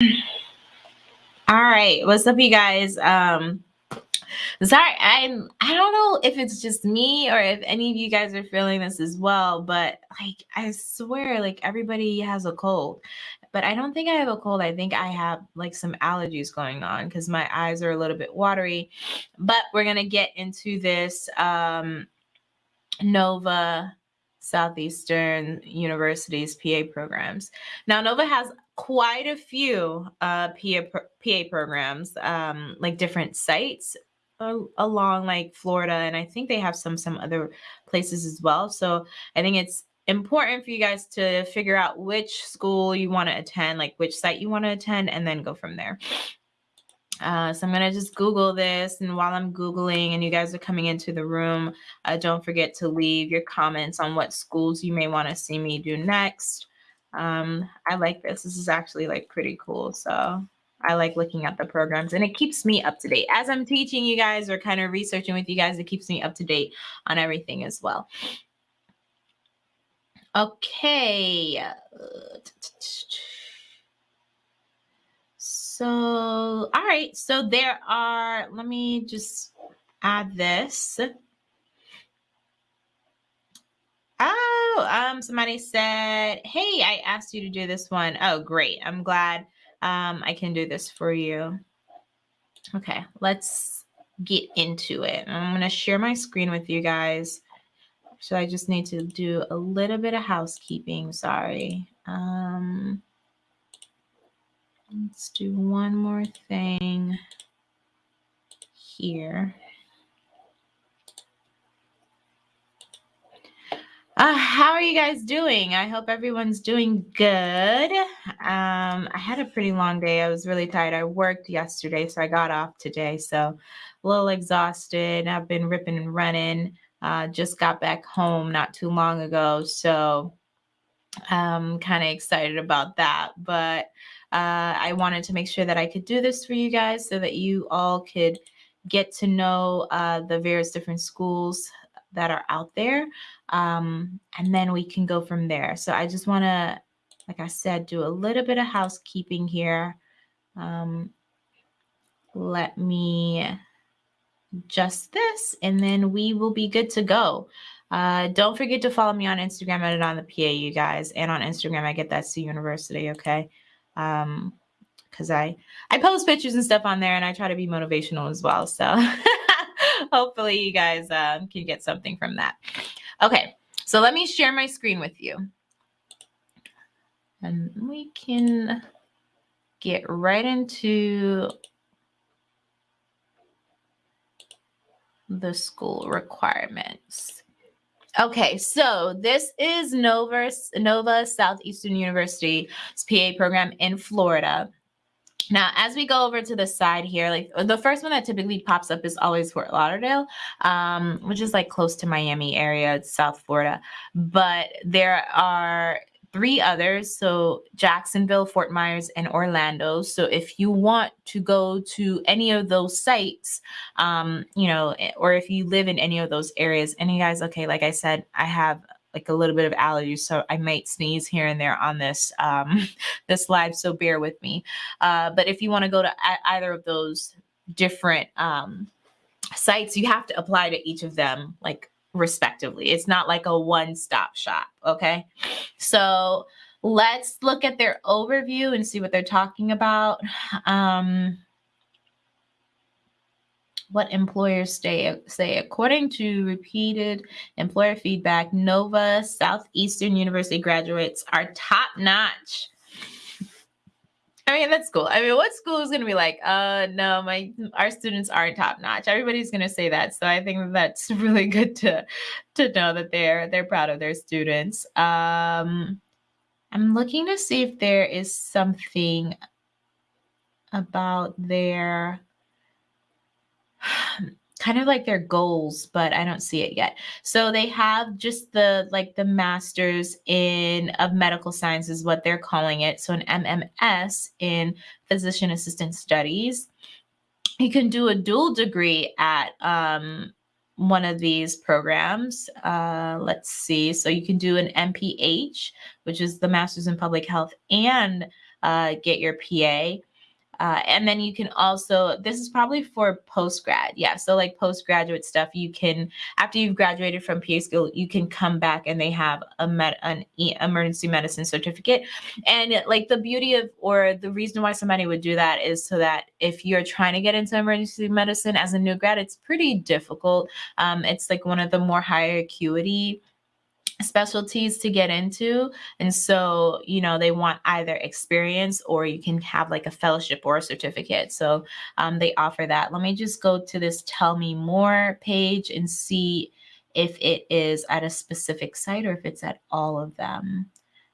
All right, what's up, you guys? Um, sorry, I'm. I don't know if it's just me or if any of you guys are feeling this as well, but like I swear, like everybody has a cold, but I don't think I have a cold. I think I have like some allergies going on because my eyes are a little bit watery. But we're gonna get into this um, Nova Southeastern University's PA programs. Now, Nova has quite a few uh, PA, PA programs, um, like different sites uh, along like Florida, and I think they have some some other places as well. So I think it's important for you guys to figure out which school you want to attend, like which site you want to attend, and then go from there. Uh, so I'm gonna just Google this, and while I'm Googling and you guys are coming into the room, uh, don't forget to leave your comments on what schools you may want to see me do next. Um, I like this. This is actually like pretty cool. So I like looking at the programs and it keeps me up to date. As I'm teaching you guys or kind of researching with you guys, it keeps me up to date on everything as well. Okay. So, all right. So there are, let me just add this. Oh, um, somebody said, Hey, I asked you to do this one. Oh, great. I'm glad um, I can do this for you. Okay, let's get into it. I'm going to share my screen with you guys. So I just need to do a little bit of housekeeping. Sorry. Um, Let's do one more thing here. Uh, how are you guys doing? I hope everyone's doing good. Um, I had a pretty long day. I was really tired. I worked yesterday, so I got off today. So a little exhausted. I've been ripping and running. Uh, just got back home not too long ago. So I'm um, kind of excited about that. But uh, I wanted to make sure that I could do this for you guys so that you all could get to know uh, the various different schools that are out there. Um, and then we can go from there. So I just want to, like I said, do a little bit of housekeeping here. Um, let me just this, and then we will be good to go. Uh, don't forget to follow me on Instagram at it on the PA, you guys. And on Instagram, I get that C University, okay? um because i i post pictures and stuff on there and i try to be motivational as well so hopefully you guys um, can get something from that. Okay so let me share my screen with you. And we can get right into the school requirements. Okay, so this is Nova, Nova Southeastern University's PA program in Florida. Now, as we go over to the side here, like the first one that typically pops up is always Fort Lauderdale, um, which is like close to Miami area, South Florida. But there are three others. So Jacksonville, Fort Myers, and Orlando. So if you want to go to any of those sites, um, you know, eh, or if you live in any of those areas, and you guys, okay, like I said, I have like a little bit of allergies, so I might sneeze here and there on this um, this live. So bear with me. Uh, but if you want to go to either of those different um, sites, you have to apply to each of them like respectively. It's not like a one stop shop. Okay. So let's look at their overview and see what they're talking about. Um, what employers say, say according to repeated employer feedback, Nova Southeastern University graduates are top notch I mean, that's cool. I mean, what school is going to be like, uh, no, my our students aren't top notch. Everybody's going to say that. So I think that's really good to to know that they're they're proud of their students. Um, I'm looking to see if there is something about their kind of like their goals, but I don't see it yet. So they have just the like the masters in of medical science is what they're calling it. So an MMS in physician assistant studies. You can do a dual degree at um, one of these programs. Uh, let's see. So you can do an MPH, which is the Masters in Public Health, and uh, get your PA. Uh, and then you can also, this is probably for post grad. Yeah. So, like postgraduate stuff, you can, after you've graduated from PA school, you can come back and they have a med, an e- emergency medicine certificate. And like the beauty of, or the reason why somebody would do that is so that if you're trying to get into emergency medicine as a new grad, it's pretty difficult. Um, it's like one of the more higher acuity specialties to get into. And so, you know, they want either experience or you can have like a fellowship or a certificate. So um, they offer that. Let me just go to this tell me more page and see if it is at a specific site or if it's at all of them.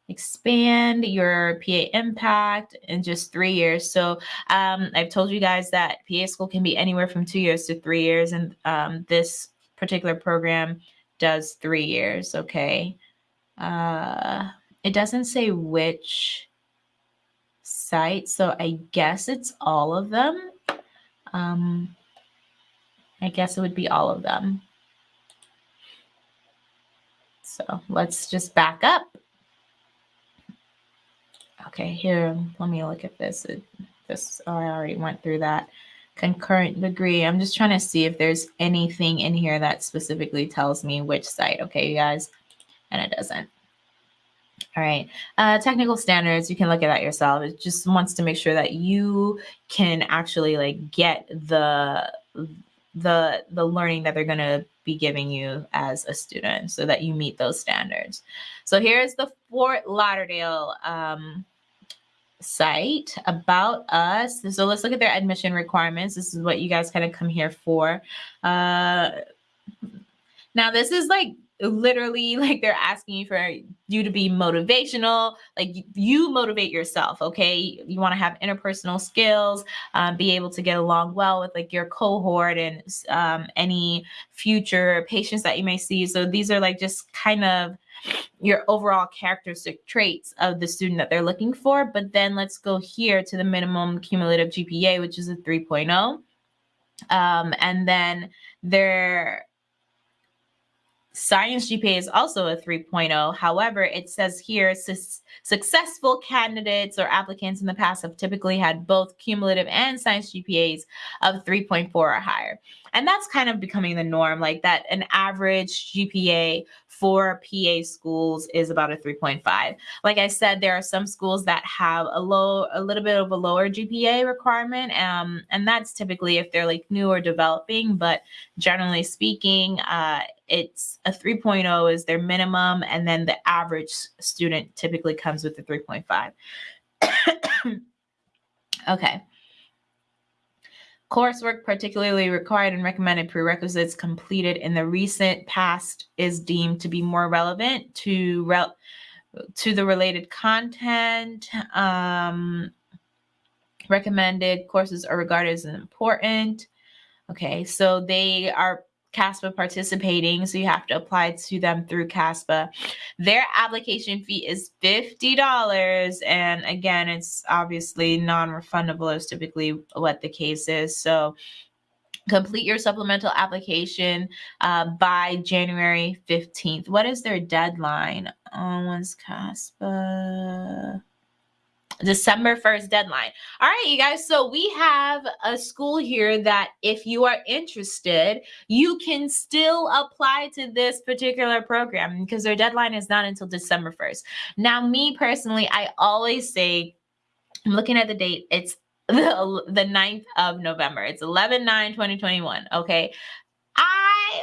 Expand your PA impact in just three years. So um, I've told you guys that PA school can be anywhere from two years to three years. And um, this particular program does three years. Okay. Uh, it doesn't say which site, so I guess it's all of them. Um, I guess it would be all of them. So let's just back up. Okay, here, let me look at this. It, this, oh, I already went through that concurrent degree. I'm just trying to see if there's anything in here that specifically tells me which site. Okay, you guys, and it doesn't. All right, uh, technical standards, you can look at that yourself. It just wants to make sure that you can actually like get the the the learning that they're going to be giving you as a student so that you meet those standards. So here's the Fort Lauderdale um, site about us. So let's look at their admission requirements. This is what you guys kind of come here for. Uh, now, this is like literally like they're asking you for you to be motivational like you motivate yourself okay you want to have interpersonal skills um, be able to get along well with like your cohort and um, any future patients that you may see so these are like just kind of your overall characteristic traits of the student that they're looking for. But then let's go here to the minimum cumulative GPA, which is a 3.0. Um, and then their science GPA is also a 3.0. However, it says here su- successful candidates or applicants in the past have typically had both cumulative and science GPAs of 3.4 or higher. And that's kind of becoming the norm, like that an average GPA for PA schools is about a 3.5. Like I said, there are some schools that have a low, a little bit of a lower GPA requirement. Um, and that's typically if they're like new or developing, but generally speaking, uh, it's a 3.0 is their minimum. And then the average student typically comes with a 3.5. okay. Coursework particularly required and recommended prerequisites completed in the recent past is deemed to be more relevant to rel- to the related content. Um, recommended courses are regarded as important. Okay, so they are CASPA participating, so you have to apply to them through CASPA. Their application fee is $50. And again, it's obviously non refundable, is typically what the case is. So complete your supplemental application uh, by January 15th. What is their deadline? Oh, when's CASPA? December 1st deadline. All right, you guys. So we have a school here that if you are interested, you can still apply to this particular program because their deadline is not until December 1st. Now, me personally, I always say, I'm looking at the date, it's the, the 9th of November. It's 11 9 2021. Okay.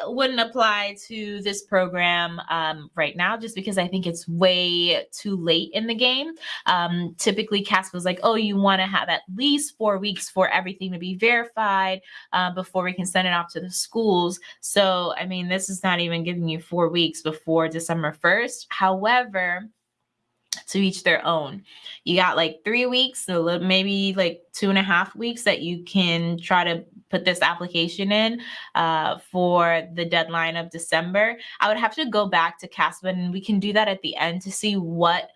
Wouldn't apply to this program um, right now just because I think it's way too late in the game. Um, typically, CASPA was like, oh, you want to have at least four weeks for everything to be verified uh, before we can send it off to the schools. So, I mean, this is not even giving you four weeks before December 1st. However, to each their own. You got like three weeks, so maybe like two and a half weeks that you can try to put this application in uh, for the deadline of December. I would have to go back to CASPA and we can do that at the end to see what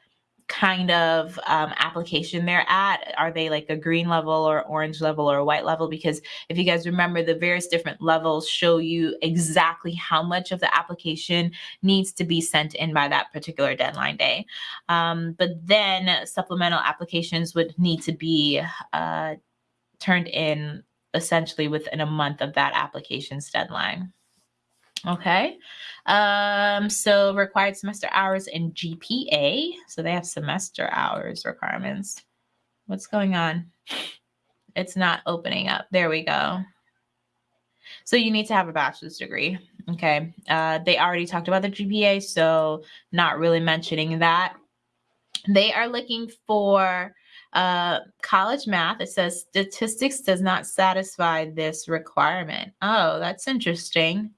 kind of um, application they're at. Are they like a green level or orange level or a white level? Because if you guys remember, the various different levels show you exactly how much of the application needs to be sent in by that particular deadline day. Um, but then supplemental applications would need to be uh, turned in essentially within a month of that application's deadline. Okay. Um, so required semester hours and GPA. So they have semester hours requirements. What's going on? It's not opening up. There we go. So you need to have a bachelor's degree. Okay. Uh, they already talked about the GPA, so not really mentioning that. They are looking for uh, college math. It says statistics does not satisfy this requirement. Oh, that's interesting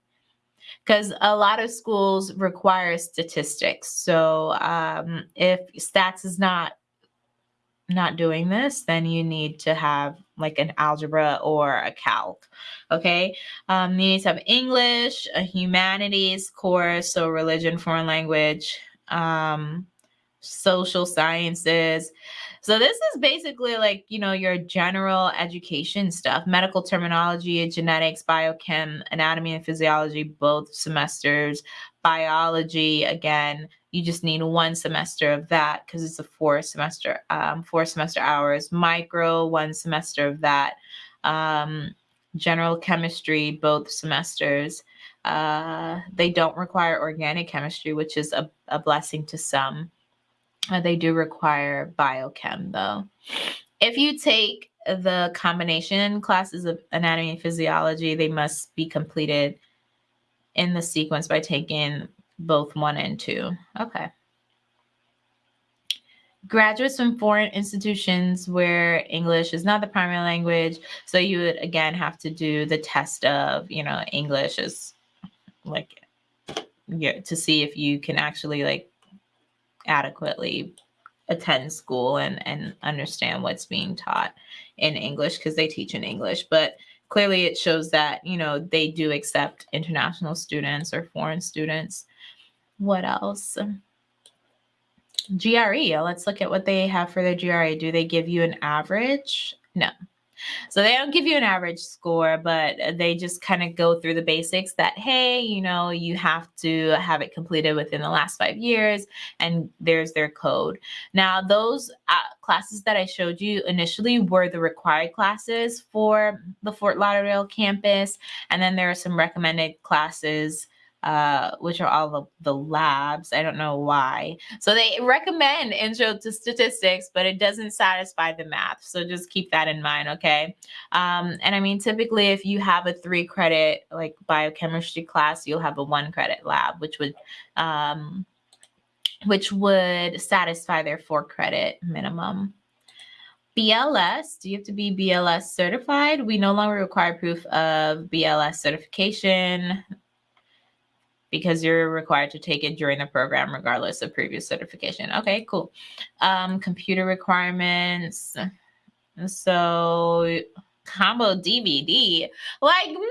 because a lot of schools require statistics. So um, if stats is not not doing this, then you need to have like an algebra or a calc. Okay. Um, you need to have English, a humanities course, so religion, foreign language, um, social sciences. So this is basically like, you know, your general education stuff, medical terminology, genetics, biochem, anatomy and physiology, both semesters, biology, again, you just need one semester of that because it's a four semester, um, four semester hours, micro, one semester of that, um, general chemistry, both semesters. Uh, they don't require organic chemistry, which is a, a blessing to some. Uh, they do require biochem though. If you take the combination classes of anatomy and physiology, they must be completed in the sequence by taking both one and two. Okay. Graduates from foreign institutions where English is not the primary language. So you would again have to do the test of, you know, English is like yeah, to see if you can actually like adequately attend school and and understand what's being taught in English because they teach in English. But clearly it shows that you know they do accept international students or foreign students. What else? GRE let's look at what they have for their GRE do they give you an average? No so they don't give you an average score, but they just kind of go through the basics that, hey, you know, you have to have it completed within the last five years, and there's their code. Now, those uh, classes that I showed you initially were the required classes for the Fort Lauderdale campus, and then there are some recommended classes uh, which are all the, the labs. I don't know why. So they recommend intro to statistics, but it doesn't satisfy the math. So just keep that in mind, okay? Um, and I mean, typically, if you have a three credit like biochemistry class, you'll have a one credit lab, which would um, which would satisfy their four credit minimum. BLS, do you have to be BLS certified? We no longer require proof of BLS certification because you're required to take it during the program regardless of previous certification. Okay, cool. Um, computer requirements. So combo DVD. Like nobody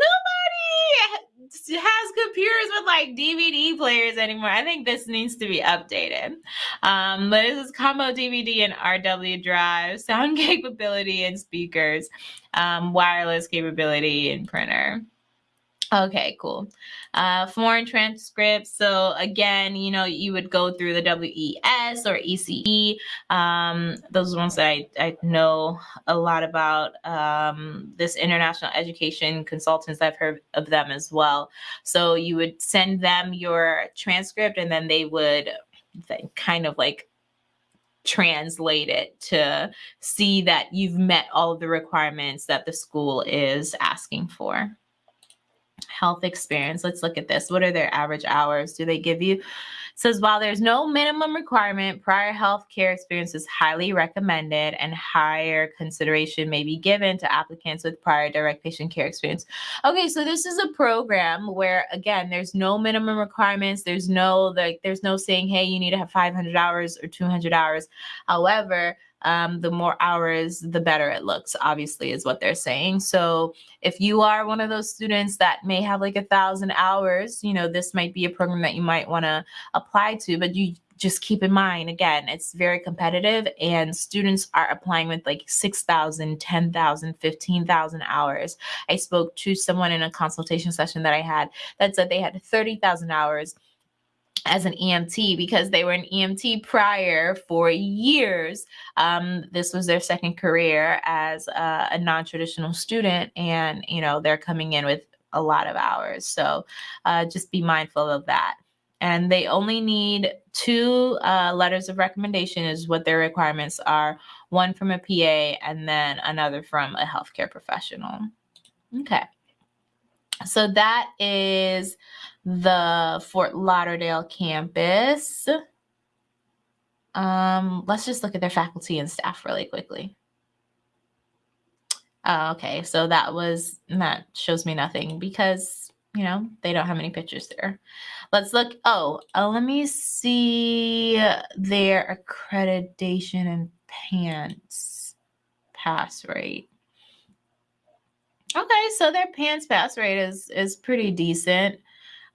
has computers with like DVD players anymore. I think this needs to be updated. Um, but this is combo DVD and RW drive, sound capability and speakers, um, wireless capability and printer. Okay, cool. Uh, foreign transcripts. So again, you know, you would go through the WES or ECE. Um, those are ones that I, I know a lot about. Um, this international education consultants, I've heard of them as well. So you would send them your transcript and then they would kind of like translate it to see that you've met all of the requirements that the school is asking for health experience. Let's look at this. What are their average hours? Do they give you? It says while there's no minimum requirement, prior health care experience is highly recommended and higher consideration may be given to applicants with prior direct patient care experience. Okay, so this is a program where again, there's no minimum requirements. There's no like there's no saying, hey, you need to have 500 hours or 200 hours. However, um, the more hours, the better it looks, obviously, is what they're saying. So if you are one of those students that may have like a thousand hours, you know, this might be a program that you might want to apply to, but you just keep in mind again it's very competitive and students are applying with like 6000 10000 15000 hours i spoke to someone in a consultation session that i had that said they had 30000 hours as an EMT because they were an EMT prior for years. Um, this was their second career as a, a non-traditional student, and you know they're coming in with a lot of hours. So uh, just be mindful of that and they only need two uh, letters of recommendation is what their requirements are one from a pa and then another from a healthcare professional okay so that is the fort lauderdale campus um, let's just look at their faculty and staff really quickly uh, okay so that was that shows me nothing because you know they don't have any pictures there Let's look. Oh, uh, let me see their accreditation and PANCE pass rate. Okay, so their PANCE pass rate is is pretty decent.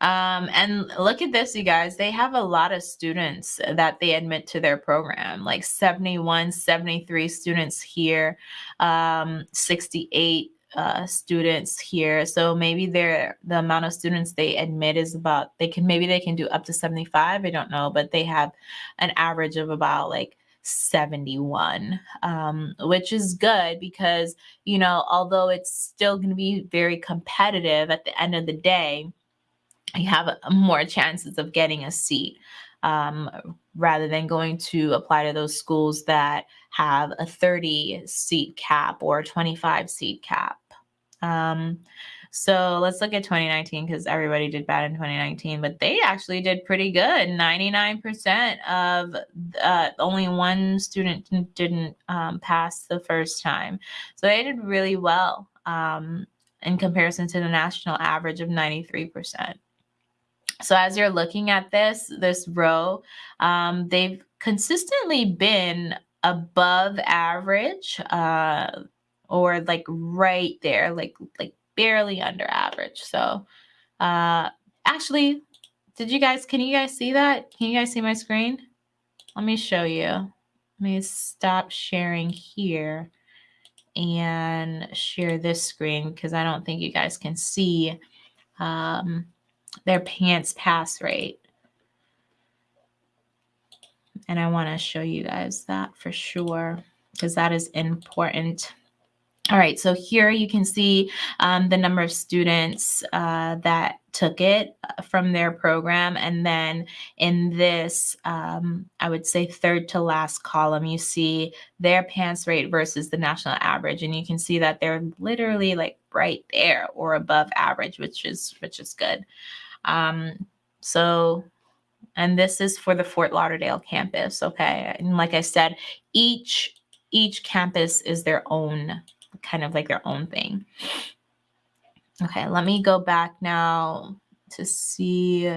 Um, and look at this, you guys. They have a lot of students that they admit to their program, like 71, 73 students here, um, 68 uh, students here. So maybe they're the amount of students they admit is about they can maybe they can do up to 75. I don't know, but they have an average of about like 71, um, which is good because you know, although it's still going to be very competitive at the end of the day, you have more chances of getting a seat um, rather than going to apply to those schools that have a 30 seat cap or 25 seat cap. Um, so let's look at 2019 because everybody did bad in 2019, but they actually did pretty good. 99% of uh, only one student didn't um, pass the first time. So they did really well um, in comparison to the national average of 93%. So as you're looking at this, this row, um, they've consistently been above average. Uh, or like right there, like like barely under average. So uh actually, did you guys can you guys see that? Can you guys see my screen? Let me show you. Let me stop sharing here and share this screen because I don't think you guys can see um, their PANCE pass rate. And I want to show you guys that for sure because that is important. All right, so here you can see um, the number of students uh, that took it uh, from their program. And then in this, um, I would say third to last column, you see their PANCE rate versus the national average. And you can see that they're literally like right there or above average, which is, which is good. Um, so, and this is for the Fort Lauderdale campus, okay? And like I said, each, each campus is their own kind of like their own thing. Okay, let me go back now to see.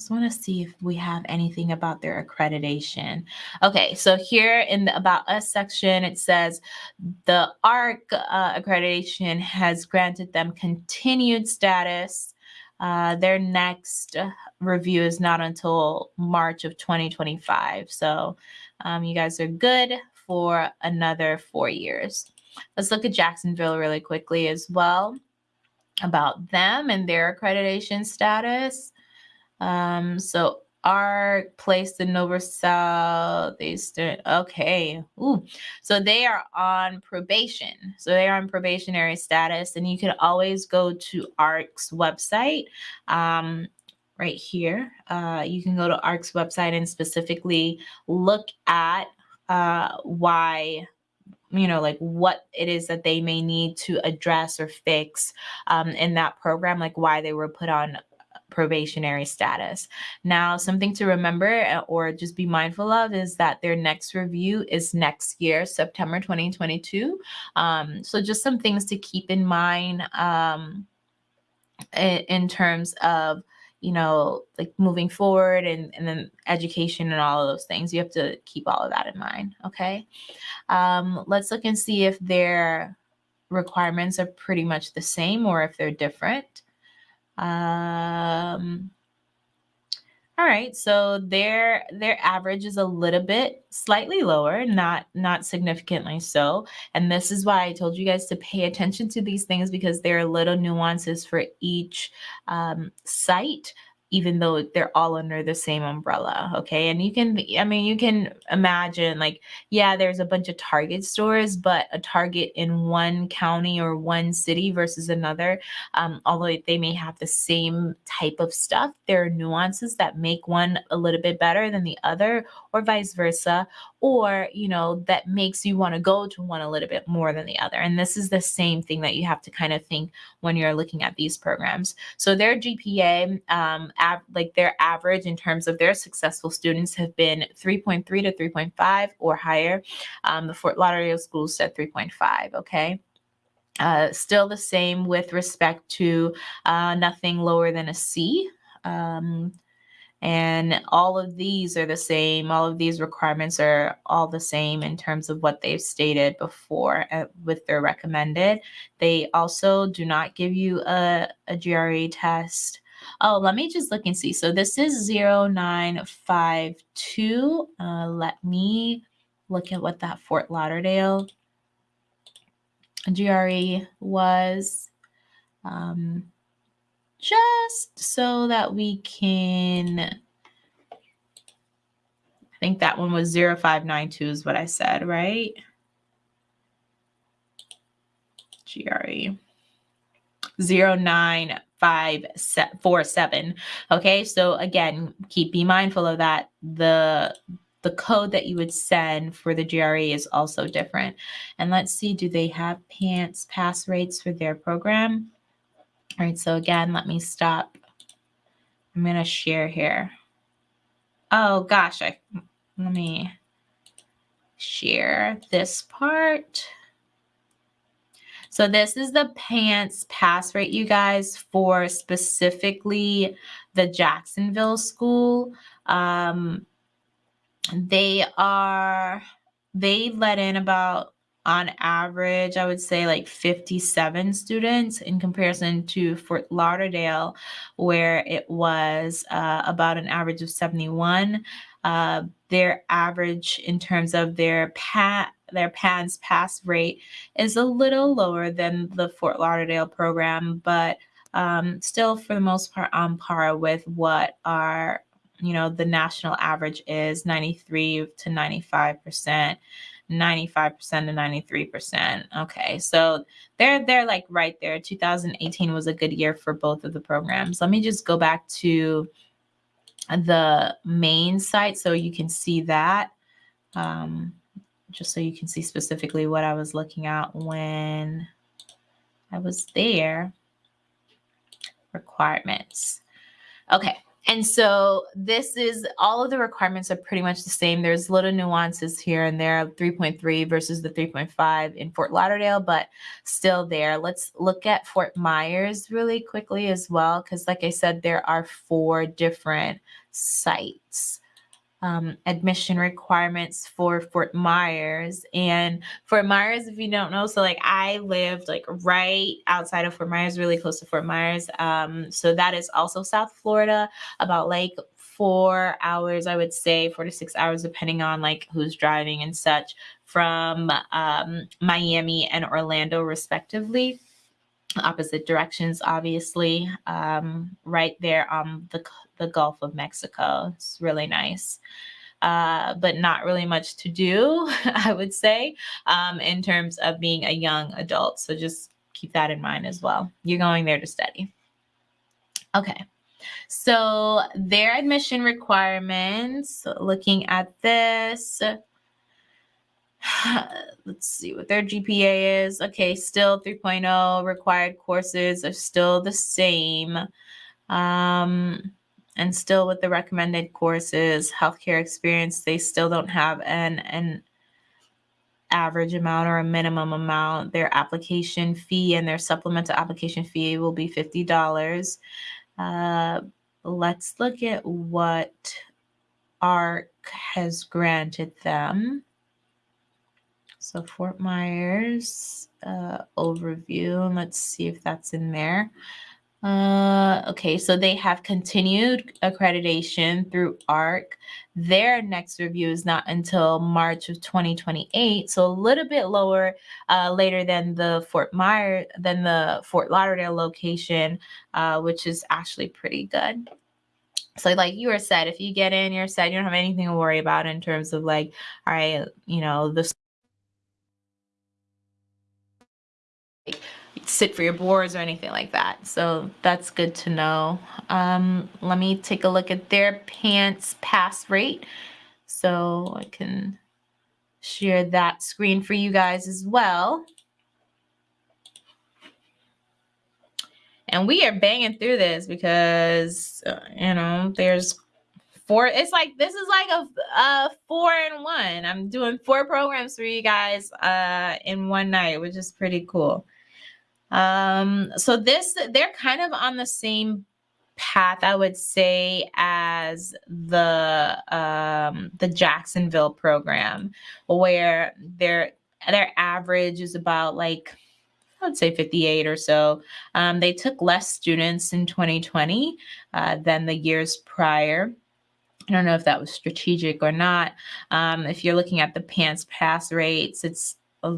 Just want to see if we have anything about their accreditation. Okay, so here in the About Us section, it says the ARC uh, accreditation has granted them continued status. Uh, their next review is not until March of 2025. So um, you guys are good for another four years. Let's look at Jacksonville really quickly as well about them and their accreditation status. Um, so are placed in Nova Southeastern. Okay. Ooh. So they are on probation. So they are on probationary status, and you can always go to ARC's website. Um, right here. Uh, you can go to ARC's website and specifically look at uh, why you know like what it is that they may need to address or fix um, in that program like why they were put on probationary status now something to remember uh, or just be mindful of is that their next review is next year september 2022 um, so just some things to keep in mind um, in, terms of you know, like moving forward and, and then education and all of those things. You have to keep all of that in mind. Okay. Um, let's look and see if their requirements are pretty much the same or if they're different. Um, All right, so their their average is a little bit slightly lower, not not significantly so. And this is why I told you guys to pay attention to these things because there are little nuances for each um, site even though they're all under the same umbrella. Okay. And you can, I mean, you can imagine like, yeah, there's a bunch of Target stores, but a Target in one county or one city versus another, um, although they may have the same type of stuff, there are nuances that make one a little bit better than the other, or vice versa, or, you know, that makes you want to go to one a little bit more than the other. And this is the same thing that you have to kind of think when you're looking at these programs. So their GPA, um, av- like their average in terms of their successful students have been 3.3 to 3.5 or higher. Um, the Fort Lauderdale schools said 3.5. Okay. Uh, still the same with respect to uh, nothing lower than a C. Um, and all of these are the same. All of these requirements are all the same in terms of what they've stated before uh, with their recommended. They also do not give you a, a GRE test. Oh, let me just look and see. So this is 0952. Uh, let me look at what that Fort Lauderdale GRE was. Um, just so that we can, I think that one was 0592 is what I said, right? GRE. 09547. Okay, so again, keep be mindful of that. The the code that you would send for the GRE is also different. And let's see, do they have PANCE pass rates for their program? All right, so again, let me stop. I'm to share here. Oh gosh, I let me share this part. So this is the PANCE pass rate, you guys, for specifically the Jacksonville school. Um, they are, they let in about on average, I would say like 57 students in comparison to Fort Lauderdale, where it was uh, about an average of 71. Uh, their average in terms of their PAT, their PANCE pass rate is a little lower than the Fort Lauderdale program, but um, still for the most part on par with what our, you know, the national average is 93 to 95 percent. 95% to 93%. Okay. So they're they're like right there. 2018 was a good year for both of the programs. Let me just go back to the main site so you can see that. Um, just so you can see specifically what I was looking at when I was there. Requirements. Okay. And so this is all of the requirements are pretty much the same. There's little nuances here and there, 3.3 versus the 3.5 in Fort Lauderdale, but still there. Let's look at Fort Myers really quickly as well, because like I said, there are four different sites um, admission requirements for Fort Myers. And Fort Myers, if you don't know, so like I lived like right outside of Fort Myers, really close to Fort Myers. Um, so that is also South Florida, about like four hours, I would say, four to six hours, depending on like who's driving and such, from um, Miami and Orlando, respectively opposite directions, obviously, um, right there on the, the Gulf of Mexico. It's really nice. Uh, but not really much to do, I would say, um, in terms of being a young adult. So just keep that in mind as well. You're going there to study. Okay. So their admission requirements, looking at this, let's see what their GPA is. Okay, still 3.0. Required courses are still the same. Um, and still with the recommended courses, healthcare experience, they still don't have an an average amount or a minimum amount. Their application fee and their supplemental application fee will be $50. Uh, let's look at what ARC has granted them. So Fort Myers uh, overview, let's see if that's in there. Uh, okay, so they have continued accreditation through ARC. Their next review is not until March of 2028, so a little bit lower, uh, later than the Fort Myers, than the Fort Lauderdale location, uh, which is actually pretty good. So, like you were said, if you get in, you're set. You don't have anything to worry about in terms of like, all right, you know, the sit for your boards or anything like that. So that's good to know. Um, let me take a look at their PANCE pass rate. So I can share that screen for you guys as well. And we are banging through this because, uh, you know, there's four. It's like, this is like a, a four in one. I'm doing four programs for you guys uh, in one night, which is pretty cool. Um, so this, they're kind of on the same path, I would say, as the um, the Jacksonville program, where their their average is about like I would say 58 or so. Um, they took less students in 2020 uh, than the years prior. I don't know if that was strategic or not. Um, if you're looking at the PANCE pass rates, it's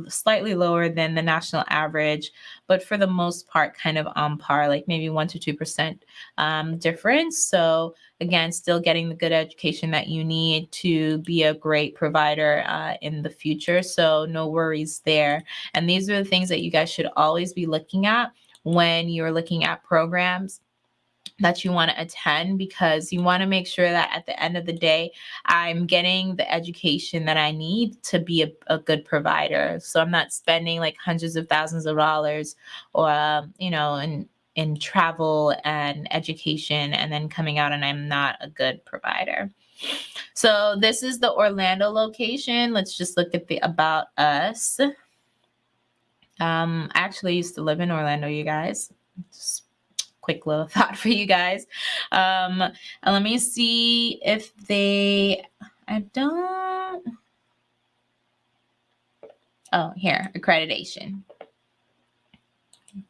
slightly lower than the national average, but for the most part, kind of on par, like maybe one to two percent um, difference. So again, still getting the good education that you need to be a great provider uh, in the future. So no worries there. And these are the things that you guys should always be looking at when you're looking at programs that you want to attend because you want to make sure that at the end of the day, I'm getting the education that I need to be a, a good provider. So I'm not spending like hundreds of thousands of dollars or, um, you know, in, in travel and education and then coming out and I'm not a good provider. So this is the Orlando location. Let's just look at the about us. Um, I actually used to live in Orlando, you guys. Just quick little thought for you guys. Um, let me see if they, I don't, oh, here, accreditation.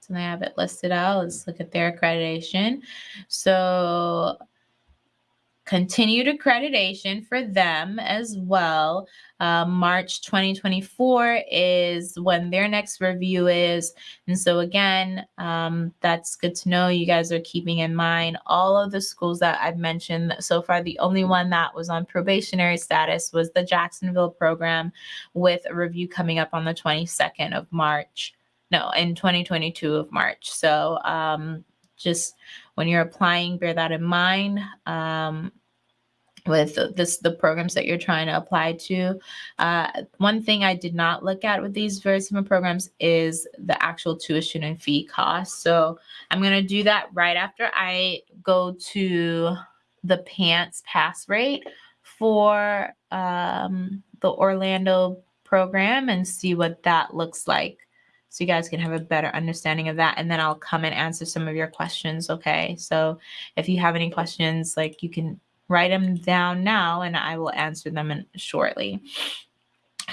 So they have it listed out. Let's look at their accreditation. So continued accreditation for them as well. Uh, March 2024 is when their next review is. And so, again, um, that's good to know. You guys are keeping in mind all of the schools that I've mentioned so far. The only one that was on probationary status was the Jacksonville program, with a review coming up on the 22nd of March. No, in 2022 of March. So, um, just when you're applying, bear that in mind. Um, with this the programs that you're trying to apply to. Uh, one thing I did not look at with these very similar programs is the actual tuition and fee costs. So I'm going to do that right after I go to the PANCE pass rate for um, the Orlando program and see what that looks like so you guys can have a better understanding of that and then I'll come and answer some of your questions okay so if you have any questions like you can write them down now and I will answer them in, shortly.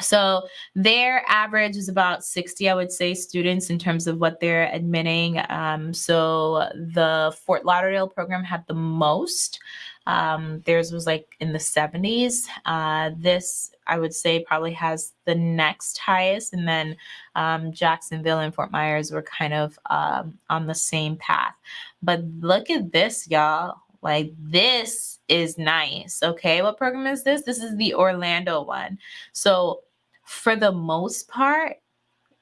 So their average is about 60, I would say, students in terms of what they're admitting. Um, so the Fort Lauderdale program had the most. Um, theirs was like in the 70s. Uh, this, I would say, probably has the next highest. And then um, Jacksonville and Fort Myers were kind of um, on the same path. But look at this, y'all. Like this is nice. Okay. What program is this? This is the Orlando one. So for the most part,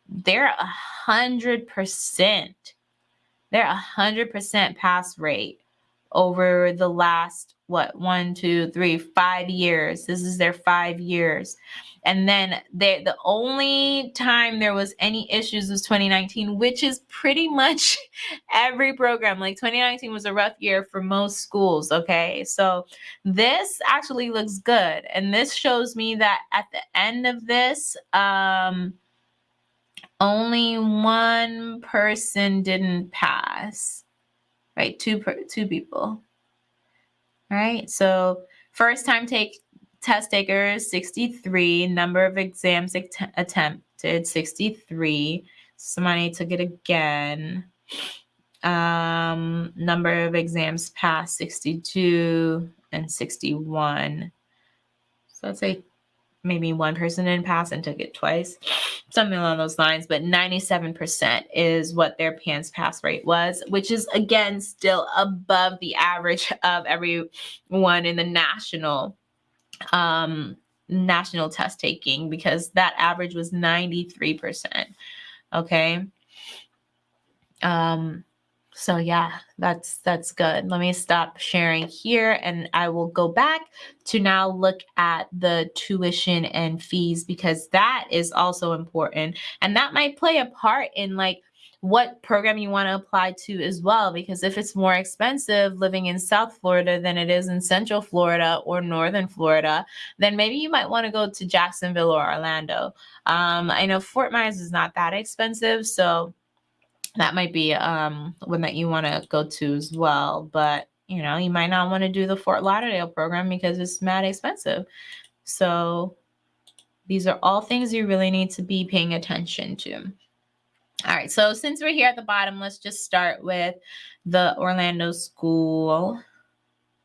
they're a hundred percent. They're a hundred percent pass rate over the last what one two three five years. This is their five years. And then they, the only time there was any issues was 2019 which is pretty much every program. Like 2019 was a rough year for most schools okay? So this actually looks good. And this shows me that at the end of this um only one person didn't pass right? Two per, two people all right, so first time take test takers 63, number of exams att attempted 63. Somebody took it again. Um, number of exams passed 62 and 61. So let's say maybe one person didn't pass and took it twice, something along those lines. But 97% is what their PANCE pass rate was, which is again still above the average of everyone in the national um, national test taking because that average was 93%. Okay. Um, so yeah, that's that's good. Let me stop sharing here and I will go back to now look at the tuition and fees because that is also important and that might play a part in like what program you want to apply to as well. Because if it's more expensive living in South Florida than it is in Central Florida or Northern Florida, then maybe you might want to go to Jacksonville or Orlando. Um, I know Fort Myers is not that expensive, so that might be um, one that you want to go to as well. But you know, you might not want to do the Fort Lauderdale program because it's mad expensive. So these are all things you really need to be paying attention to. All right, so since we're here at the bottom, let's just start with the Orlando School.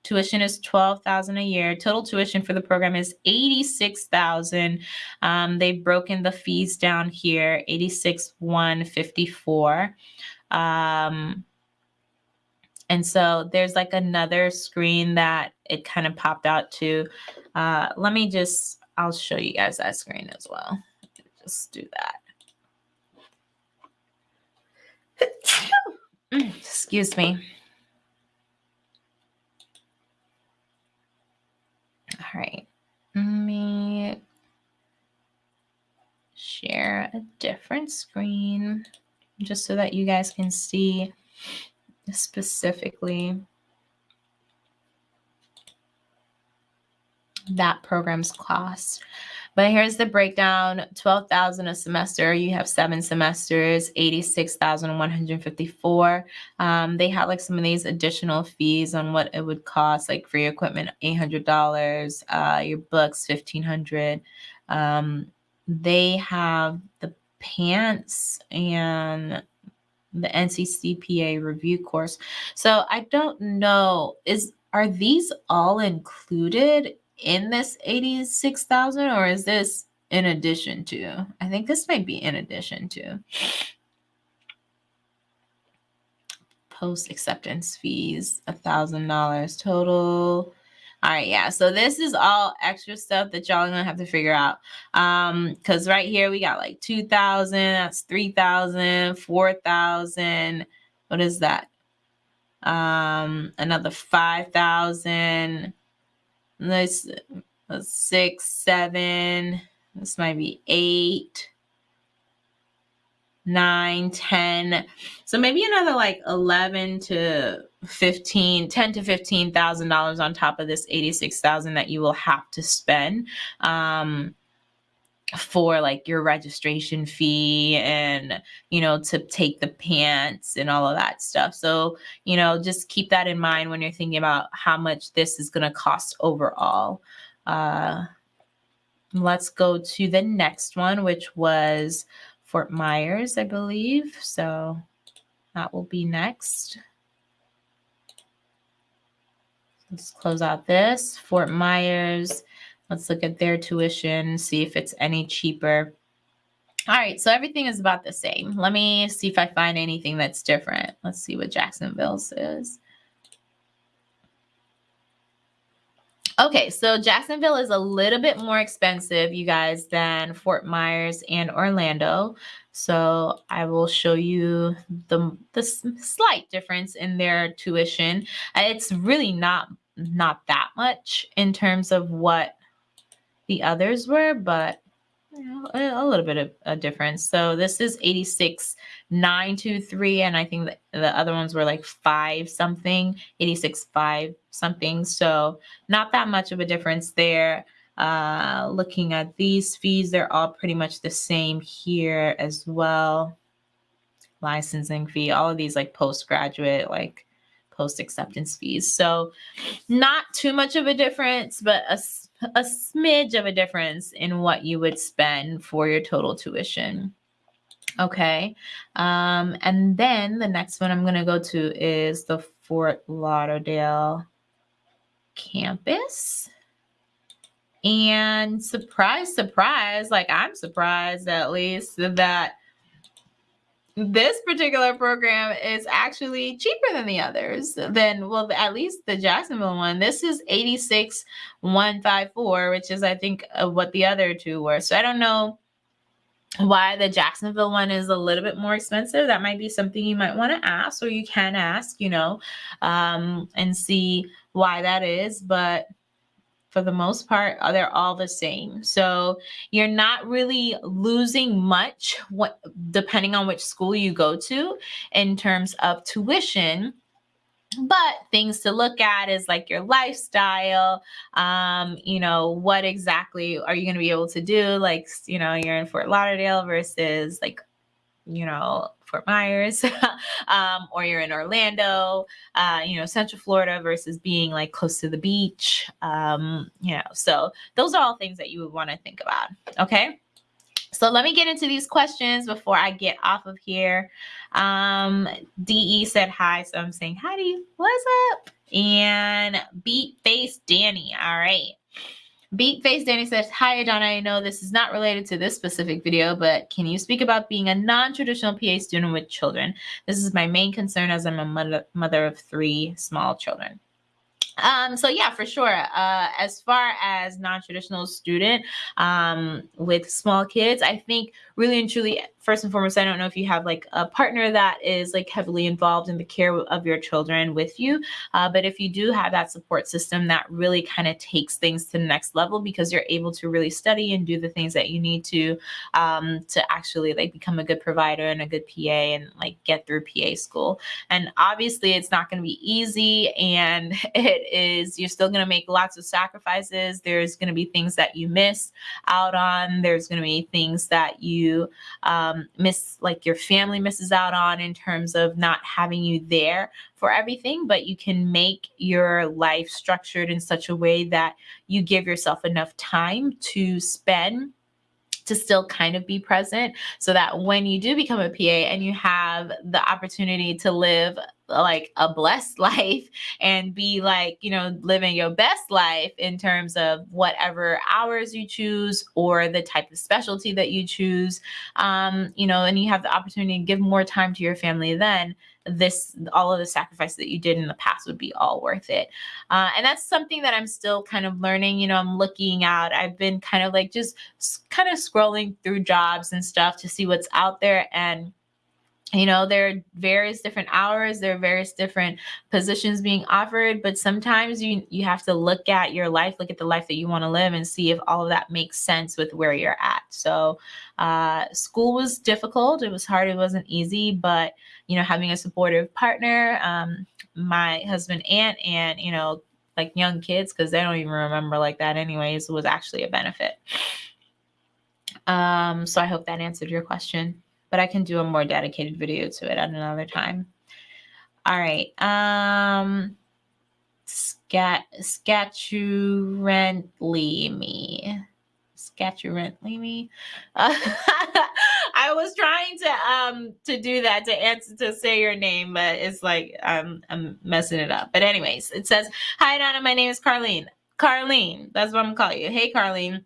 Tuition is twelve thousand a year. Total tuition for the program is eighty six thousand. Um, they've broken the fees down here: eighty six one fifty four. Um, and so there's like another screen that it kind of popped out to. Uh, let me just, I'll show you guys that screen as well. Just do that. Excuse me. All right. Let me share a different screen just so that you guys can see specifically that program's cost. But here's the breakdown 12,000 a semester. You have seven semesters, 86,154. Um, they have like some of these additional fees on what it would cost, like for your equipment, $800, uh, your books, 1500 um, They have the PANCE and the NCCPA review course. So I don't know, is are these all included in this 86,000 or is this in addition to? I think this might be in addition to. Post acceptance fees, a thousand dollars total. All right, yeah. So this is all extra stuff that y'all gonna have to figure out. Um, because right here we got like 2,000, that's 3,000, 4,000. What is that? Um, another 5,000 this six, seven, this might be eight, nine, ten. So maybe another like 11 to 15, 10 to 15,000 dollars on top of this 86,000 that you will have to spend. Um, for like your registration fee and you know to take the PANCE and all of that stuff. So you know just keep that in mind when you're thinking about how much this is going to cost overall. Uh let's go to the next one which was fort myers i believe. So that will be next. Let's close out this. Fort myers Let's look at their tuition, see if it's any cheaper. All right, so everything is about the same. Let me see if I find anything that's different. Let's see what Jacksonville says. Okay, so Jacksonville is a little bit more expensive, you guys, than Fort Myers and Orlando. So I will show you the, the slight difference in their tuition. Uh, it's really not not that much in terms of what the others were, but you know, a, little bit of a difference. So this is 86, 923, and I think the, the other ones were like five something, 86, five something. So not that much of a difference there. Uh, looking at these fees, they're all pretty much the same here as well. Licensing fee, all of these like postgraduate, like post acceptance fees. So not too much of a difference, but a a smidge of a difference in what you would spend for your total tuition. Okay. Um, and then the next one I'm going to go to is the Fort Lauderdale campus. And surprise, surprise, like I'm surprised at least that this particular program is actually cheaper than the others than well at least the jacksonville one. This is 86154 which is i think what the other two were. So i don't know why the jacksonville one is a little bit more expensive. That might be something you might want to ask or you can ask you know um, and see why that is. But for the most part, uh, they're all the same. So you're not really losing much what, depending on which school you go to in terms of tuition but things to look at is like your lifestyle um you know what exactly are you going to be able to do like you know you're in fort lauderdale versus like you know Fort Myers, um, or you're in Orlando, uh, you know, Central Florida versus being like close to the beach. Um, you know, so those are all things that you would want to think about. Okay. So let me get into these questions before I get off of here. Um, DE said hi, so I'm saying hi to you. What's up? And Beat Face Danny. All right. Beat Face Danny says, Hi, Donna. I know this is not related to this specific video, but can you speak about being a non-traditional PA student with children? This is my main concern as I'm a mother, mother of three small children. Um, so yeah, for sure. Uh, as far as non-traditional student um, with small kids, I think really and truly first and foremost, I don't know if you have like a partner that is like heavily involved in the care of your children with you. Uh, but if you do have that support system, that really kind of takes things to the next level because you're able to really study and do the things that you need to um, to actually like become a good provider and a good PA and like get through PA school. And obviously, it's not going to be easy, and it is you're still going to make lots of sacrifices. There's going to be things that you miss out on. There's going to be things that you um, um, miss like your family misses out on in terms of not having you there for everything but you can make your life structured in such a way that you give yourself enough time to spend to still kind of be present so that when you do become a PA and you have the opportunity to live like a blessed life and be like, you know, living your best life in terms of whatever hours you choose or the type of specialty that you choose, um, you know, and you have the opportunity to give more time to your family then this all of the sacrifice that you did in the past would be all worth it. Uh, and that's something that i'm still kind of learning you know i'm looking out. I've been kind of like just kind of scrolling through jobs and stuff to see what's out there and you know there are various different hours there are various different positions being offered but sometimes you you have to look at your life look at the life that you want to live and see if all of that makes sense with where you're at. So uh, school was difficult it was hard it wasn't easy but you know having a supportive partner um, my husband aunt and you know like young kids because they don't even remember like that anyways was actually a benefit. Um, so i hope that answered your question but I can do a more dedicated video to it at another time. All right. Um, scat scaturently me. Scaturently me. Uh, I was trying to um to do that to answer to say your name, but it's like I'm I'm messing it up. But anyways, it says, "Hi Donna, my name is Carlene." Carlene, that's what I'm calling you. Hey Carlene.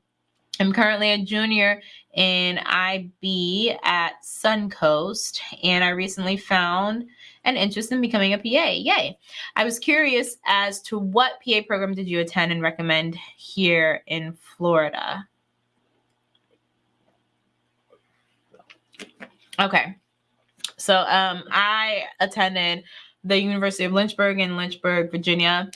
I'm currently a junior in IB at Suncoast, and I recently found an interest in becoming a PA. Yay! I was curious as to what PA program did you attend and recommend here in Florida? Okay, so um, I attended the University of Lynchburg in Lynchburg, Virginia.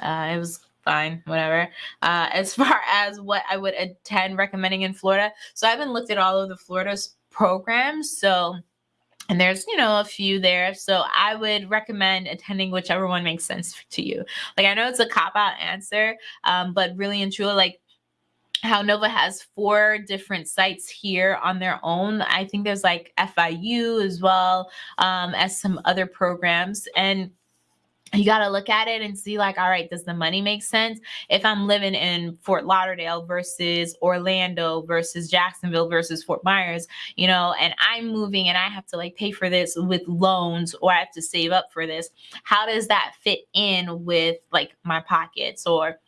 Uh, it was fine, whatever. Uh, as far as what I would attend recommending in Florida, so I haven't looked at all of the Florida's programs. So, and there's you know a few there. So I would recommend attending whichever one makes sense to you. Like I know it's a cop out answer, um, but really and truly, like how Nova has four different sites here on their own. I think there's like FIU as well um, as some other programs. And you got to look at it and see like all right does the money make sense? If i'm living in fort lauderdale versus orlando versus jacksonville versus fort myers you know and i'm moving and i have to like pay for this with loans or i have to save up for this how does that fit in with like my pockets or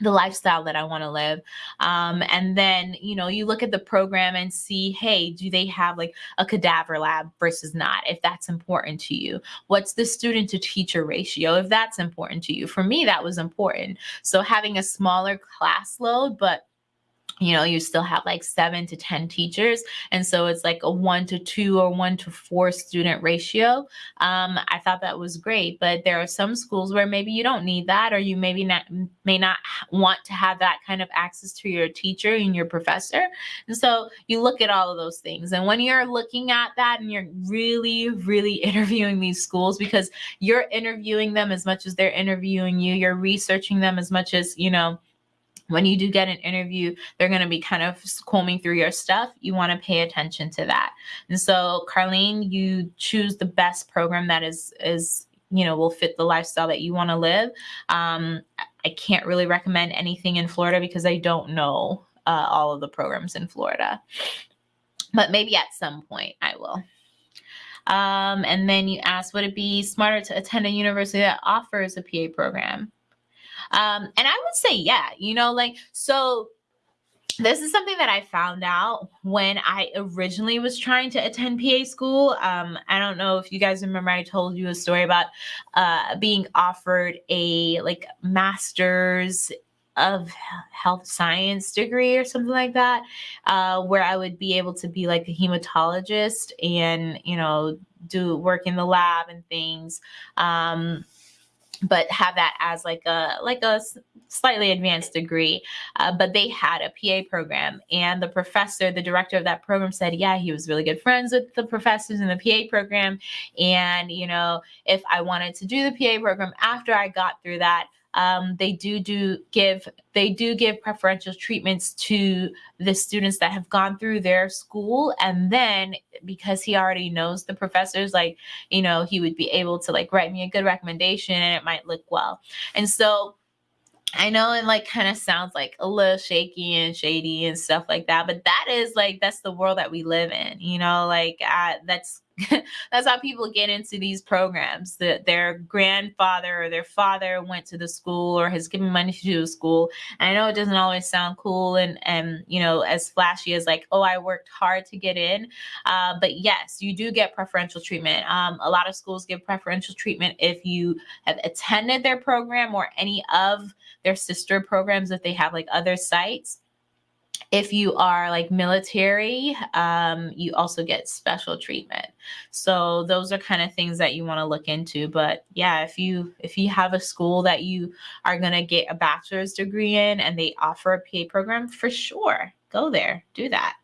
the lifestyle that I want to live. Um, and then, you know, you look at the program and see, hey, do they have like a cadaver lab versus not, if that's important to you? What's the student to teacher ratio, if that's important to you? For me, that was important. So having a smaller class load, but you know, you still have like seven to 10 teachers. And so it's like a one to two or one to four student ratio. Um, I thought that was great, but there are some schools where maybe you don't need that, or you maybe not may not want to have that kind of access to your teacher and your professor. And so you look at all of those things. And when you're looking at that and you're really, really interviewing these schools because you're interviewing them as much as they're interviewing you, you're researching them as much as, you know, when you do get an interview, they're going to be kind of combing through your stuff. You want to pay attention to that. And so, Carlene, you choose the best program that is is you know will fit the lifestyle that you want to live. Um, I can't really recommend anything in Florida because I don't know uh, all of the programs in Florida, but maybe at some point I will. Um, and then you ask, would it be smarter to attend a university that offers a PA program? Um, and I would say, yeah, you know, like, so this is something that I found out when I originally was trying to attend PA school. Um, I don't know if you guys remember, I told you a story about uh, being offered a like master's of health science degree or something like that, uh, where I would be able to be like a hematologist and, you know, do work in the lab and things. Um, but have that as like a like a slightly advanced degree. Uh, but they had a pa program and the professor the director of that program said yeah he was really good friends with the professors in the pa program and you know if i wanted to do the pa program after i got through that um, they do do give they do give preferential treatments to the students that have gone through their school. And then because he already knows the professors like you know he would be able to like write me a good recommendation and it might look well. And so I know it like kind of sounds like a little shaky and shady and stuff like that, but that is like that's the world that we live in, you know, like I, that's that's how people get into these programs that their grandfather or their father went to the school or has given money to the school. And i know it doesn't always sound cool and and you know as flashy as like oh i worked hard to get in. Uh, but yes you do get preferential treatment. Um, a lot of schools give preferential treatment if you have attended their program or any of their sister programs if they have like other sites if you are like military, um, you also get special treatment. So those are kind of things that you want to look into. But yeah, if you if you have a school that you are gonna get a bachelor's degree in and they offer a PA program, for sure, go there, do that.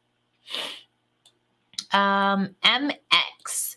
Um, MX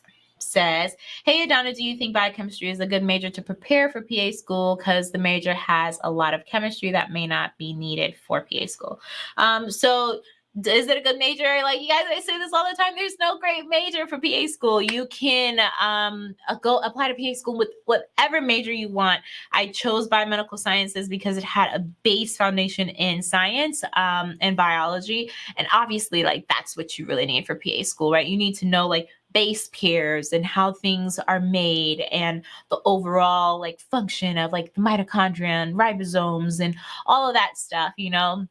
says, Hey, Adana, do you think biochemistry is a good major to prepare for PA school? Because the major has a lot of chemistry that may not be needed for PA school. Um, so, is it a good major? Like you guys, I say this all the time. There's no great major for PA school. You can um, uh, go apply to PA school with whatever major you want. I chose biomedical sciences because it had a base foundation in science um, and biology, and obviously, like that's what you really need for PA school, right? You need to know like base pairs and how things are made and the overall like function of like the mitochondria and ribosomes and all of that stuff, you know.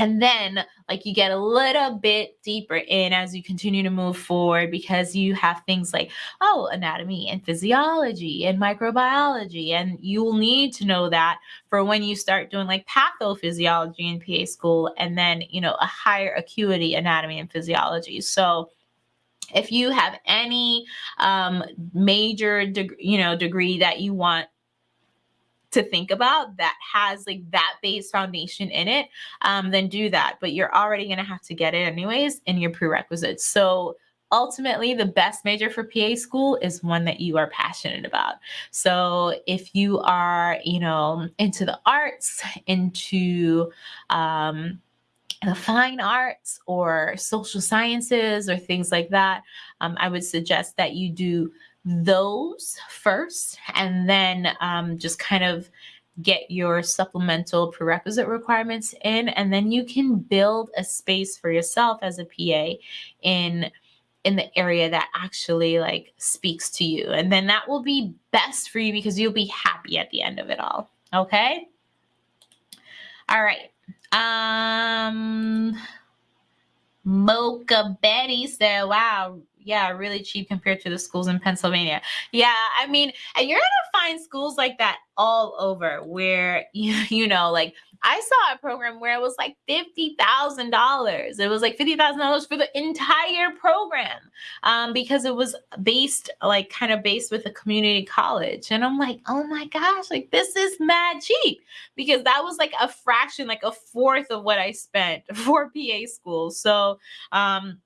And then, like, you get a little bit deeper in as you continue to move forward because you have things like, oh, anatomy and physiology and microbiology. And you will need to know that for when you start doing like pathophysiology in PA school and then, you know, a higher acuity anatomy and physiology. So, if you have any um, major you know degree that you want to think about that has like that base foundation in it um, then do that but you're already going to have to get it anyways in your prerequisites so ultimately the best major for PA school is one that you are passionate about. So if you are, you know, into the arts, into um the fine arts or social sciences or things like that, um, I would suggest that you do those first and then um, just kind of get your supplemental prerequisite requirements in and then you can build a space for yourself as a PA in in the area that actually like speaks to you and then that will be best for you because you'll be happy at the end of it all okay? All right um mocha betty said wow yeah, really cheap compared to the schools in Pennsylvania. Yeah, I mean, and you're gonna find schools like that all over where you you know, like I saw a program where it was like fifty thousand dollars. It was like fifty thousand dollars for the entire program, um, because it was based like kind of based with a community college. And I'm like, oh my gosh, like this is mad cheap because that was like a fraction, like a fourth of what I spent for PA school. So, um,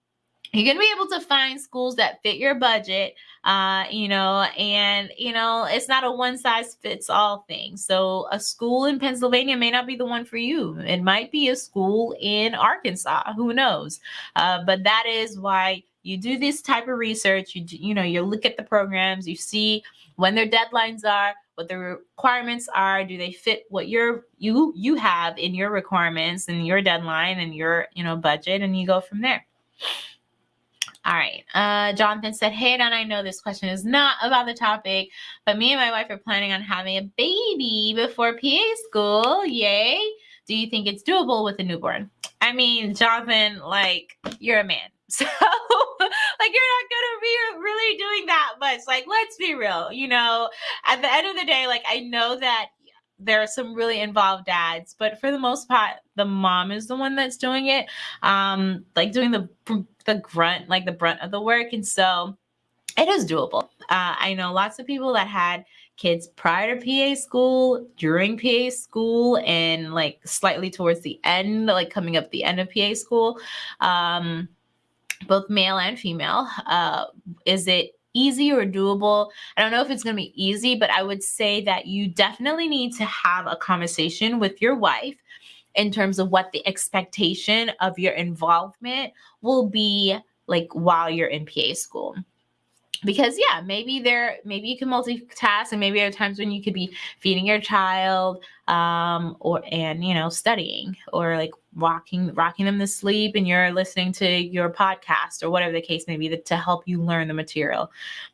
you're going to be able to find schools that fit your budget uh, you know and you know it's not a one size fits all thing. So a school in pennsylvania may not be the one for you. It might be a school in arkansas. Who knows? Uh, but that is why you do this type of research. You you know you look at the programs. You see when their deadlines are what the requirements are. Do they fit what your you you have in your requirements and your deadline and your you know budget? And you go from there all right. Uh, Jonathan said, Hey, Don, I know this question is not about the topic, but me and my wife are planning on having a baby before PA school. Yay. Do you think it's doable with a newborn? I mean, Jonathan, like, you're a man. So, like, you're not going to be really doing that much. Like, let's be real. You know, at the end of the day, like, I know that there are some really involved dads, but for the most part, the mom is the one that's doing it, um, like doing the the grunt, like the brunt of the work, and so it is doable. Uh, I know lots of people that had kids prior to PA school, during PA school, and like slightly towards the end, like coming up the end of PA school, um, both male and female. Uh, is it easy or doable. I don't know if it's going to be easy, but I would say that you definitely need to have a conversation with your wife in terms of what the expectation of your involvement will be like while you're in PA school because yeah maybe there maybe you can multitask and maybe there are times when you could be feeding your child um or and you know studying or like rocking rocking them to sleep and you're listening to your podcast or whatever the case may be that, to help you learn the material.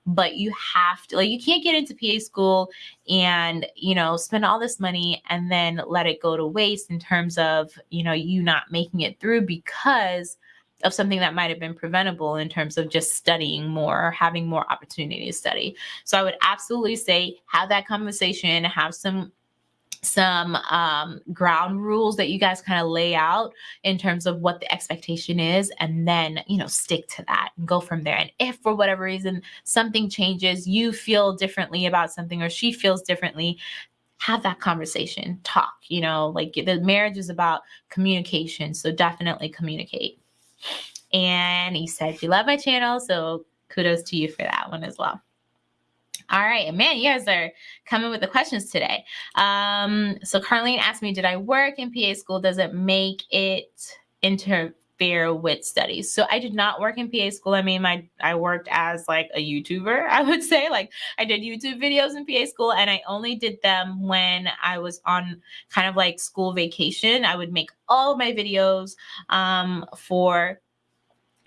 But you have to like you can't get into pa school and you know spend all this money and then let it go to waste in terms of you know you not making it through because of something that might have been preventable in terms of just studying more or having more opportunity to study. So I would absolutely say have that conversation, have some some um, ground rules that you guys kind of lay out in terms of what the expectation is and then you know stick to that and go from there and if for whatever reason something changes you feel differently about something or she feels differently have that conversation talk you know like the marriage is about communication so definitely communicate and he said, You love my channel. So kudos to you for that one as well. All right, man, you guys are coming with the questions today. Um, so Carlene asked me, did I work in PA school? Does it make it interfere with studies? So I did not work in PA school. I mean, my I worked as like a YouTuber, I would say. Like I did YouTube videos in PA school, and I only did them when I was on kind of like school vacation. I would make all my videos um, for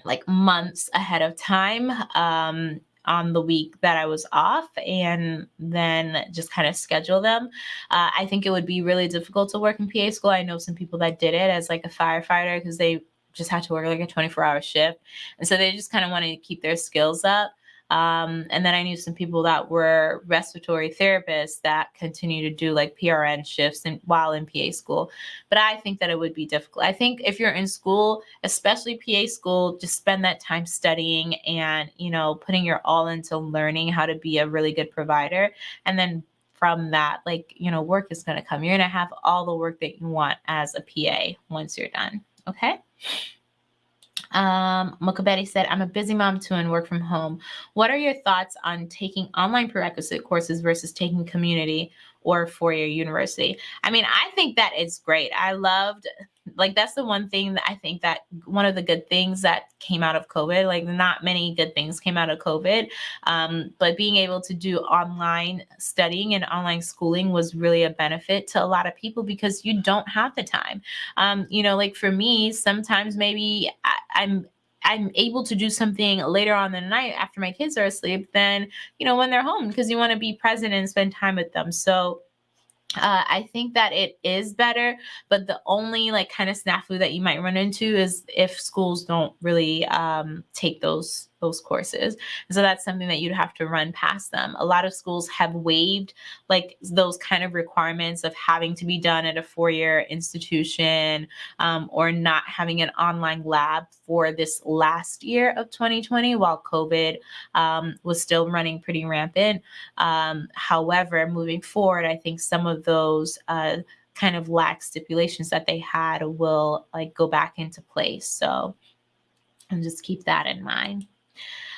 like months ahead of time um, on the week that I was off and then just kind of schedule them. Uh, I think it would be really difficult to work in PA school. I know some people that did it as like a firefighter because they just had to work like a 24 hour shift. And so they just kind of wanted to keep their skills up. Um, and then I knew some people that were respiratory therapists that continue to do like PRN shifts and while in PA school. But I think that it would be difficult. I think if you're in school, especially PA school, just spend that time studying and, you know, putting your all into learning how to be a really good provider. And then from that, like, you know, work is going to come. You're going to have all the work that you want as a PA once you're done. Okay. Um, Betty said, I'm a busy mom too and work from home. What are your thoughts on taking online prerequisite courses versus taking community or four-year university? I mean, I think that is great. I loved like that's the one thing that I think that one of the good things that came out of COVID, like not many good things came out of COVID. Um, but being able to do online studying and online schooling was really a benefit to a lot of people because you don't have the time. Um, you know, like for me, sometimes maybe I, I'm I'm able to do something later on in the night after my kids are asleep than, you know, when they're home because you want to be present and spend time with them. So uh, I think that it is better, but the only like kind of snafu that you might run into is if schools don't really um, take those those courses. so that's something that you'd have to run past them. A lot of schools have waived like those kind of requirements of having to be done at a four-year institution um, or not having an online lab for this last year of 2020 while COVID um, was still running pretty rampant. Um, however, moving forward, I think some of those uh, kind of lax stipulations that they had will like go back into place. So and just keep that in mind.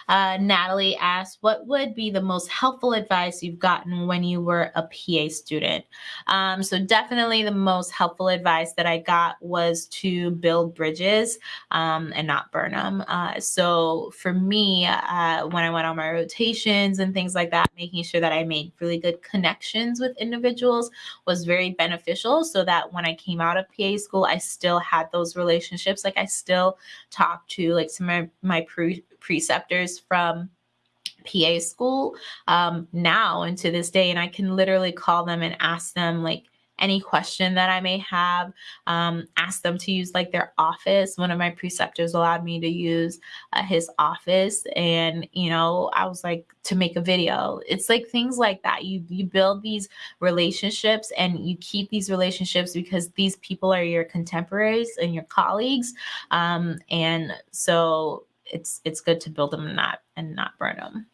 Uh, Natalie asked, What would be the most helpful advice you've gotten when you were a PA student? Um, so, definitely the most helpful advice that I got was to build bridges um, and not burn them. Uh, so, for me, uh, when I went on my rotations and things like that, making sure that I made really good connections with individuals was very beneficial so that when I came out of PA school, I still had those relationships. Like, I still talked to like some of my, pre preceptors from PA school um, now and to this day. And I can literally call them and ask them, like, any question that I may have, um, ask them to use like their office. One of my preceptors allowed me to use uh, his office, and you know, I was like to make a video. It's like things like that. You you build these relationships, and you keep these relationships because these people are your contemporaries and your colleagues, um, and so it's it's good to build them and not and not burn them.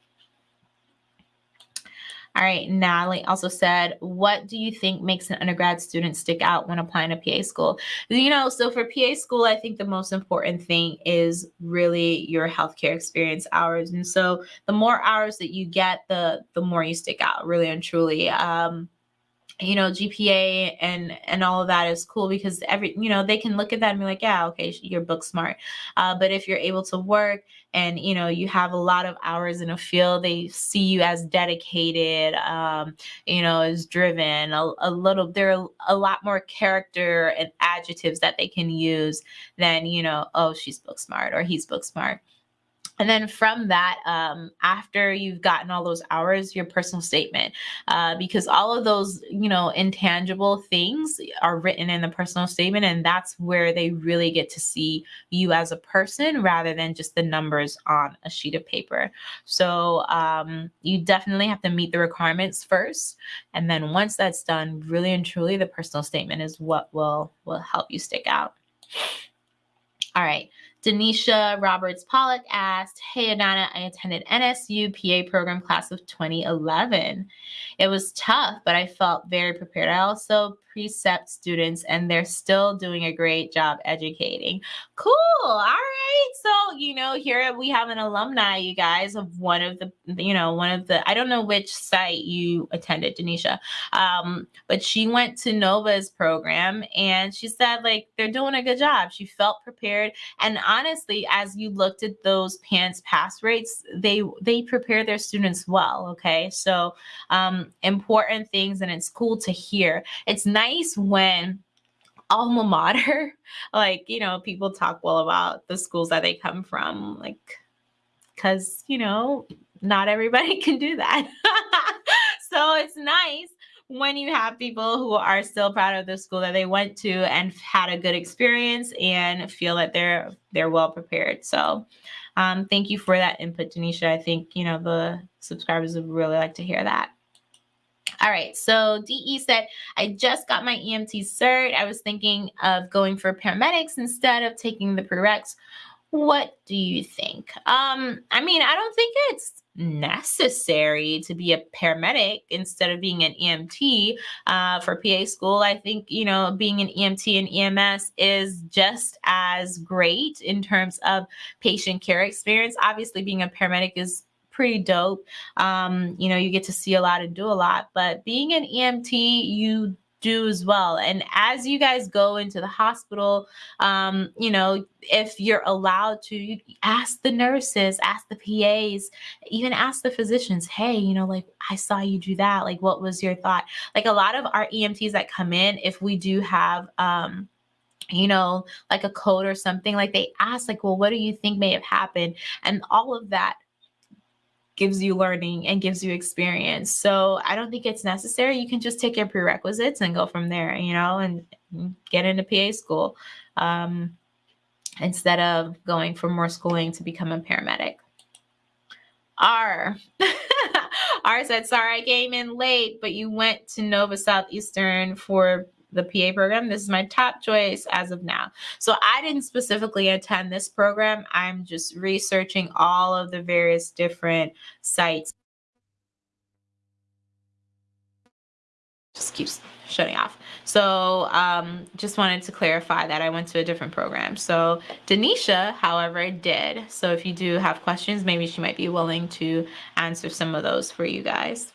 All right, Natalie also said, what do you think makes an undergrad student stick out when applying to PA school? You know, so for PA school, I think the most important thing is really your healthcare experience hours. And so the more hours that you get, the the more you stick out, really and truly. Um, you know gpa and and all of that is cool because every you know they can look at that and be like yeah okay you're book smart. Uh, but if you're able to work and you know you have a lot of hours in a field they see you as dedicated um, you know as driven a, a little there are a lot more character and adjectives that they can use than you know oh she's book smart or he's book smart and then from that, um, after you've gotten all those hours, your personal statement, uh, because all of those, you know, intangible things are written in the personal statement. And that's where they really get to see you as a person rather than just the numbers on a sheet of paper. So um, you definitely have to meet the requirements first. And then once that's done, really and truly, the personal statement is what will, will help you stick out. All right. Denisha Roberts Pollock asked, Hey Adana, I attended NSU PA program class of 2011. It was tough, but I felt very prepared. I also precept students and they're still doing a great job educating. Cool. All right. So, you know, here we have an alumni, you guys, of one of the, you know, one of the, I don't know which site you attended, Denisha, um, but she went to Nova's program and she said, like, they're doing a good job. She felt prepared. And honestly, as you looked at those PANCE pass rates, they, they prepare their students well. Okay. So, um, important things and it's cool to hear. It's nice when alma mater, like, you know, people talk well about the schools that they come from, like, because, you know, not everybody can do that. so it's nice when you have people who are still proud of the school that they went to and had a good experience and feel that they're they're well prepared. So um, thank you for that input, Denisha. I think you know the subscribers would really like to hear that. All right, so DE said, I just got my EMT cert. I was thinking of going for paramedics instead of taking the prereqs. What do you think? Um, I mean, I don't think it's necessary to be a paramedic instead of being an EMT uh, for PA school. I think, you know, being an EMT and EMS is just as great in terms of patient care experience. Obviously, being a paramedic is pretty dope. Um, you know, you get to see a lot and do a lot, but being an EMT, you do as well. And as you guys go into the hospital, um, you know, if you're allowed to ask the nurses, ask the PAs, even ask the physicians, hey, you know, like I saw you do that. Like, what was your thought? Like a lot of our EMTs that come in, if we do have, um, you know, like a code or something, like they ask, like, well, what do you think may have happened? And all of that gives you learning and gives you experience. So I don't think it's necessary. You can just take your prerequisites and go from there, you know, and get into PA school um, instead of going for more schooling to become a paramedic. R. R said, sorry, I came in late, but you went to Nova Southeastern for the PA program. This is my top choice as of now. So I didn't specifically attend this program. I'm just researching all of the various different sites. Just keeps shutting off. So um, just wanted to clarify that I went to a different program. So Denisha, however, did. So if you do have questions, maybe she might be willing to answer some of those for you guys.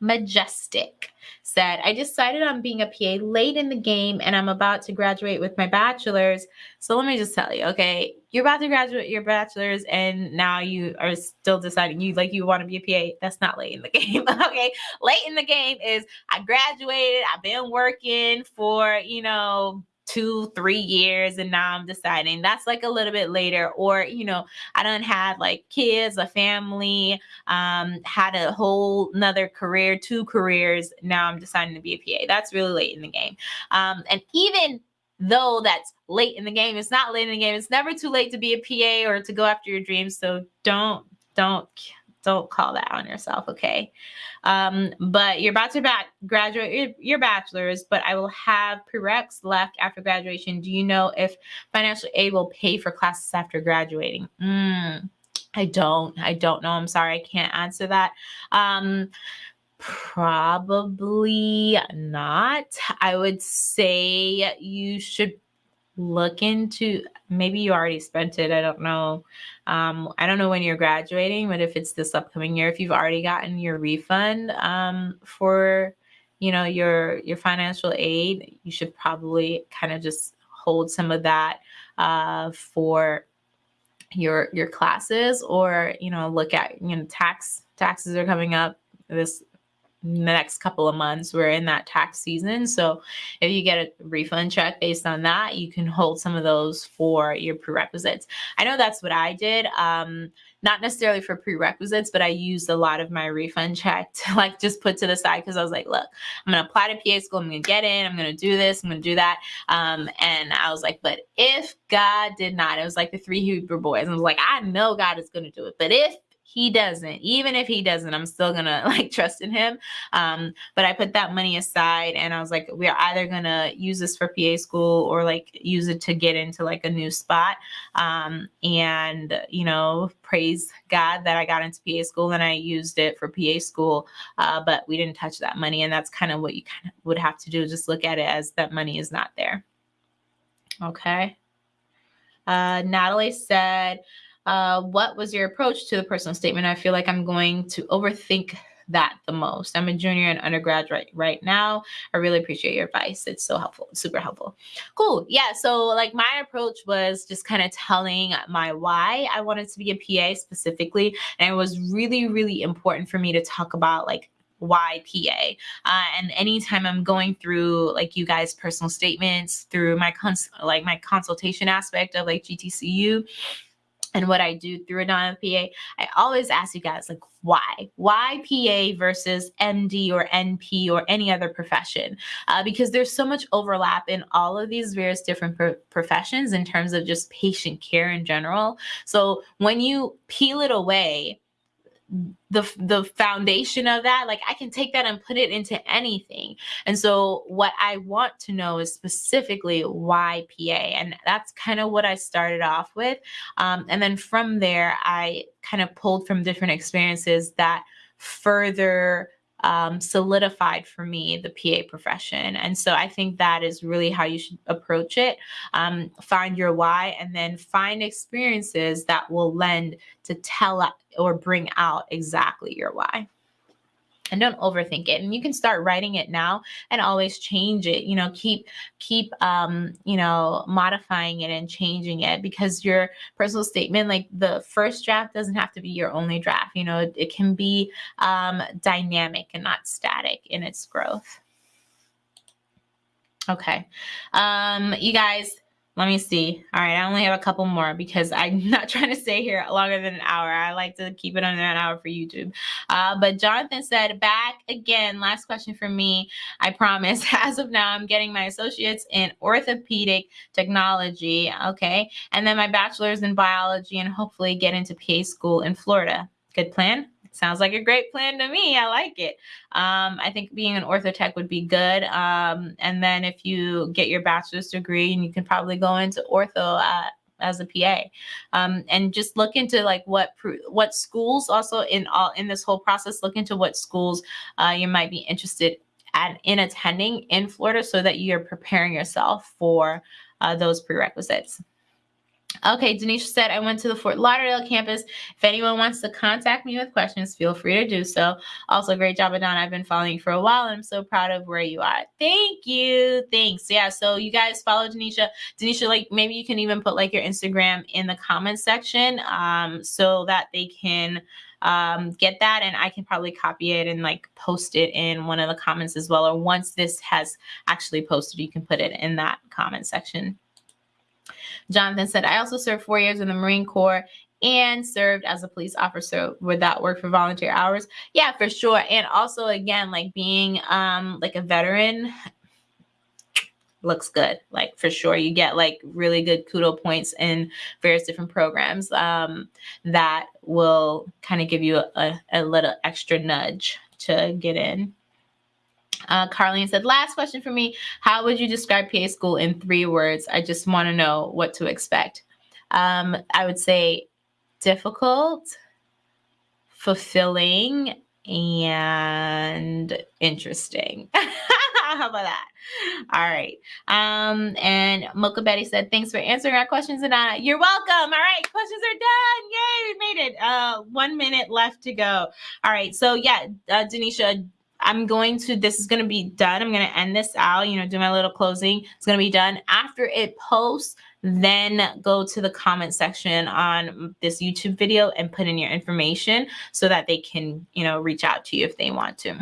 Majestic said, I decided on being a PA late in the game and I'm about to graduate with my bachelor's. So let me just tell you, okay, you're about to graduate your bachelor's and now you are still deciding you like you want to be a PA. That's not late in the game. okay. Late in the game is I graduated, I've been working for, you know, two, three years, and now I'm deciding that's like a little bit later. Or, you know, I don't have like kids, a family, um, had a whole another career, two careers. Now I'm deciding to be a PA. That's really late in the game. Um, and even though that's late in the game, it's not late in the game. It's never too late to be a PA or to go after your dreams. So don't, don't don't call that on yourself, okay? Um, but you're about to graduate your, your bachelor's, but I will have prereqs left after graduation. Do you know if financial aid will pay for classes after graduating? Mm, I don't. I don't know. I'm sorry. I can't answer that. Um, probably not. I would say you should look into maybe you already spent it i don't know. Um, i don't know when you're graduating but if it's this upcoming year if you've already gotten your refund um, for you know your your financial aid you should probably kind of just hold some of that uh, for your your classes or you know look at you know tax taxes are coming up this the next couple of months. We're in that tax season. So if you get a refund check based on that, you can hold some of those for your prerequisites. I know that's what I did. Um, not necessarily for prerequisites, but I used a lot of my refund check to like just put to the side because I was like, look, I'm gonna apply to PA school, I'm gonna get in, I'm gonna do this, I'm gonna do that. Um, and I was like, but if God did not, it was like the three Hebrew boys. I was like, I know God is gonna do it, but if he doesn't even if he doesn't i'm still gonna like trust in him. Um but i put that money aside and i was like we're either gonna use this for pa school or like use it to get into like a new spot. Um and you know praise god that i got into pa school and i used it for pa school uh, but we didn't touch that money. And that's kind of what you kind of would have to do just look at it as that money is not there. Okay. Uh, Natalie said, uh, what was your approach to the personal statement? I feel like I'm going to overthink that the most. I'm a junior and undergraduate right now. I really appreciate your advice. It's so helpful, super helpful. Cool. Yeah. So, like, my approach was just kind of telling my why I wanted to be a PA specifically. And it was really, really important for me to talk about, like, why PA. Uh, and anytime I'm going through like you guys' personal statements through my cons- like my consultation aspect of like GTCU, and what I do through a non PA, I always ask you guys, like, why? Why PA versus MD or NP or any other profession? Uh, because there's so much overlap in all of these various different pro- professions in terms of just patient care in general. So when you peel it away, the the foundation of that like i can take that and put it into anything. And so what i want to know is specifically why pa and that's kind of what i started off with. Um, and then from there i kind of pulled from different experiences that further um, solidified for me the PA profession. And so I think that is really how you should approach it. Um, find your why and then find experiences that will lend to tell or bring out exactly your why. And don't overthink it and you can start writing it now and always change it you know keep keep um you know modifying it and changing it because your personal statement like the first draft doesn't have to be your only draft you know it, it can be um dynamic and not static in its growth. Okay. Um you guys let me see. All right, I only have a couple more because I'm not trying to stay here longer than an hour. I like to keep it under an hour for YouTube. Uh, but Jonathan said, back again, last question for me. I promise. As of now, I'm getting my associates in orthopedic technology. Okay. And then my bachelor's in biology and hopefully get into PA school in Florida. Good plan? Sounds like a great plan to me. I like it. Um, I think being an orthotech would be good. Um, and then if you get your bachelor's degree, and you can probably go into ortho uh, as a PA, um, and just look into like what what schools also in all in this whole process. Look into what schools uh, you might be interested at in attending in Florida, so that you're preparing yourself for uh, those prerequisites. Okay, Denisha said, I went to the Fort Lauderdale campus. If anyone wants to contact me with questions, feel free to do so. Also, great job, Adon. I've been following you for a while and I'm so proud of where you are. Thank you. Thanks. Yeah, so you guys follow Denisha. Denisha, like maybe you can even put like your Instagram in the comments section um, so that they can um, get that and I can probably copy it and like post it in one of the comments as well. Or once this has actually posted, you can put it in that comment section. Jonathan said, I also served four years in the Marine Corps and served as a police officer. Would that work for volunteer hours? Yeah, for sure. And also, again, like being um, like a veteran looks good like for sure you get like really good kudo points in various different programs um, that will kind of give you a, a little extra nudge to get in uh, Carlene said, last question for me. How would you describe PA school in three words? I just want to know what to expect. Um, I would say difficult, fulfilling, and interesting. How about that? All right. Um, and Mocha Betty said, thanks for answering our questions. And uh, you're welcome. All right. Questions are done. Yay. We made it. Uh, one minute left to go. All right. So yeah, uh, Denisha, I'm going to, this is going to be done. I'm going to end this out, you know, do my little closing. It's going to be done after it posts. Then go to the comment section on this YouTube video and put in your information so that they can, you know, reach out to you if they want to.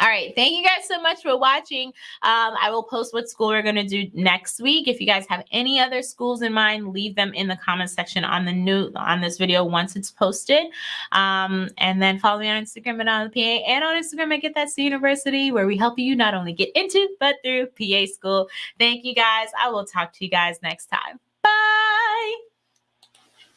All right. Thank you guys so much for watching. Um, I will post what school we're going to do next week. If you guys have any other schools in mind, leave them in the comment section on the new on this video once it's posted. Um, and then follow me on Instagram and on the PA and on Instagram at Get That C University, where we help you not only get into but through PA school. Thank you guys. I will talk to you guys next time. Bye.